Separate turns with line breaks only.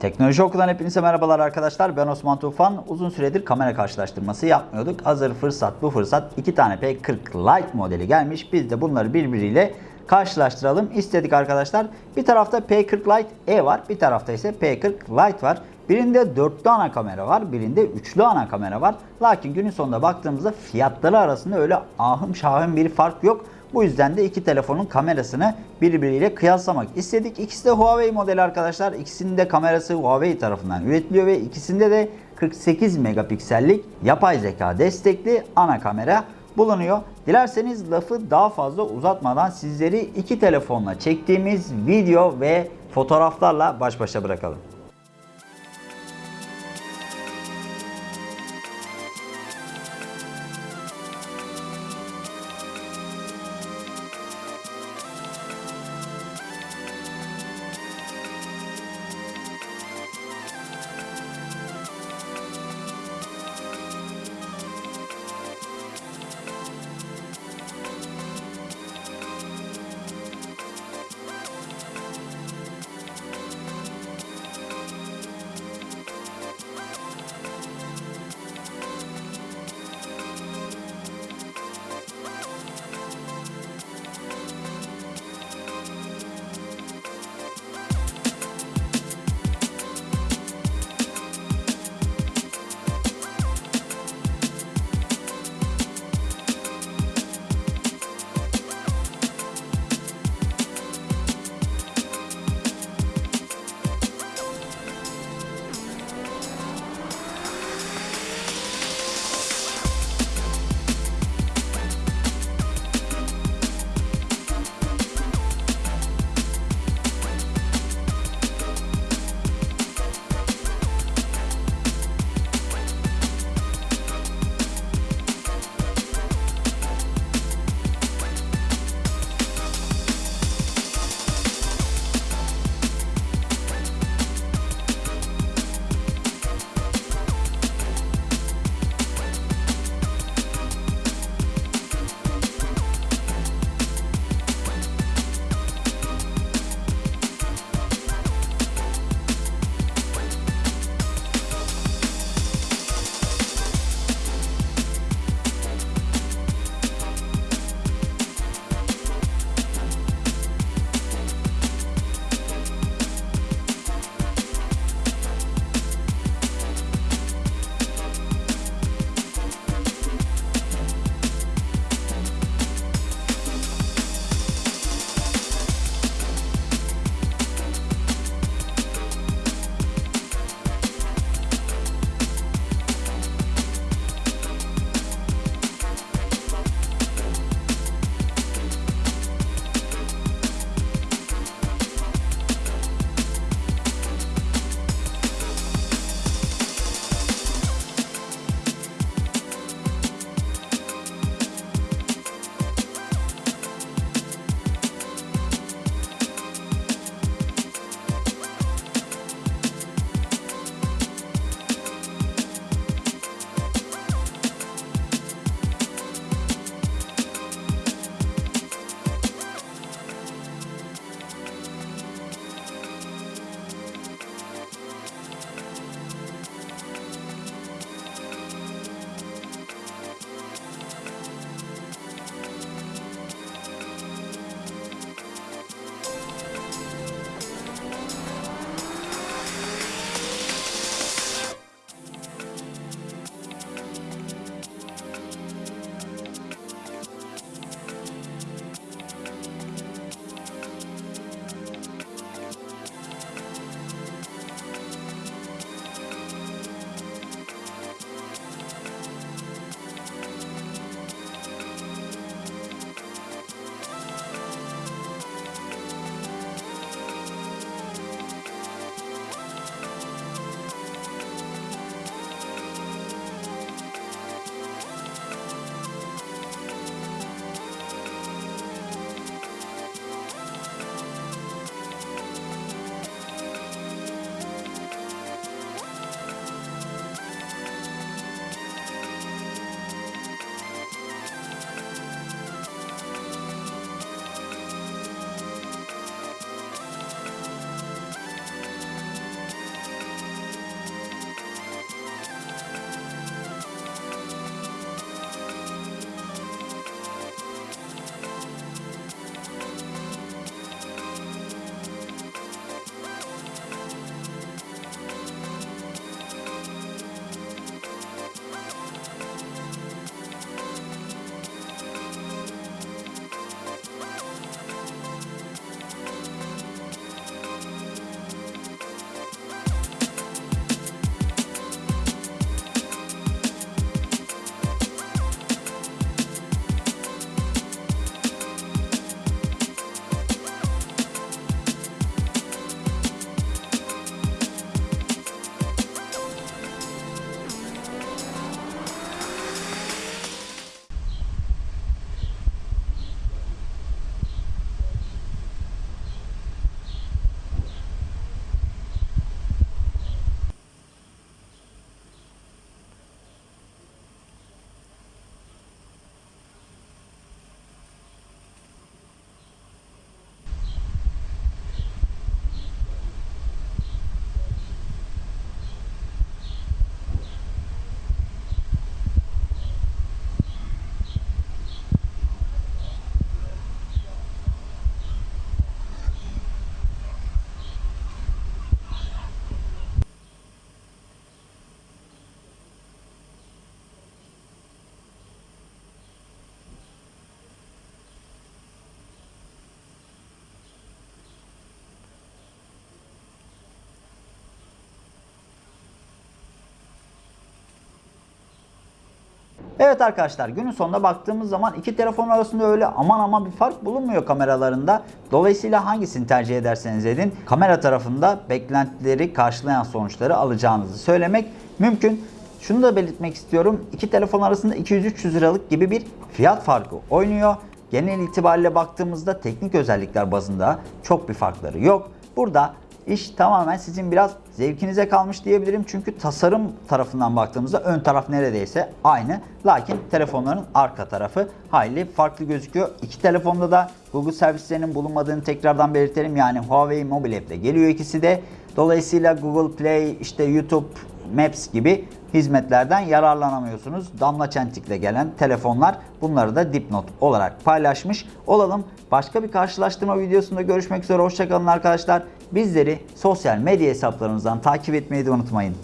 Teknoloji Okulu'dan hepinize merhabalar arkadaşlar. Ben Osman Tufan. Uzun süredir kamera karşılaştırması yapmıyorduk. Hazır fırsat bu fırsat. iki tane P40 Lite modeli gelmiş. Biz de bunları birbiriyle karşılaştıralım istedik arkadaşlar. Bir tarafta P40 Lite E var. Bir tarafta ise P40 Lite var. Birinde dörtlü ana kamera var. Birinde üçlü ana kamera var. Lakin günün sonunda baktığımızda fiyatları arasında öyle ahım şahım bir fark yok. Bu yüzden de iki telefonun kamerasını birbiriyle kıyaslamak istedik. İkisi de Huawei modeli arkadaşlar. İkisinin de kamerası Huawei tarafından üretiliyor ve ikisinde de 48 megapiksellik yapay zeka destekli ana kamera bulunuyor. Dilerseniz lafı daha fazla uzatmadan sizleri iki telefonla çektiğimiz video ve fotoğraflarla baş başa bırakalım. Evet arkadaşlar günün sonunda baktığımız zaman iki telefon arasında öyle aman aman bir fark bulunmuyor kameralarında. Dolayısıyla hangisini tercih ederseniz edin kamera tarafında beklentileri karşılayan sonuçları alacağınızı söylemek mümkün. Şunu da belirtmek istiyorum. İki telefon arasında 200-300 liralık gibi bir fiyat farkı oynuyor. Genel itibariyle baktığımızda teknik özellikler bazında çok bir farkları yok. Burada iş tamamen sizin biraz zevkinize kalmış diyebilirim. Çünkü tasarım tarafından baktığımızda ön taraf neredeyse aynı. Lakin telefonların arka tarafı hayli farklı gözüküyor. İki telefonda da Google servislerinin bulunmadığını tekrardan belirtelim. Yani Huawei Mobile App'te geliyor ikisi de. Dolayısıyla Google Play, işte YouTube, Maps gibi hizmetlerden yararlanamıyorsunuz. Damla çentikle gelen telefonlar bunları da dipnot olarak paylaşmış olalım. Başka bir karşılaştırma videosunda görüşmek üzere. Hoşçakalın arkadaşlar. Bizleri sosyal medya hesaplarımızdan takip etmeyi de unutmayın.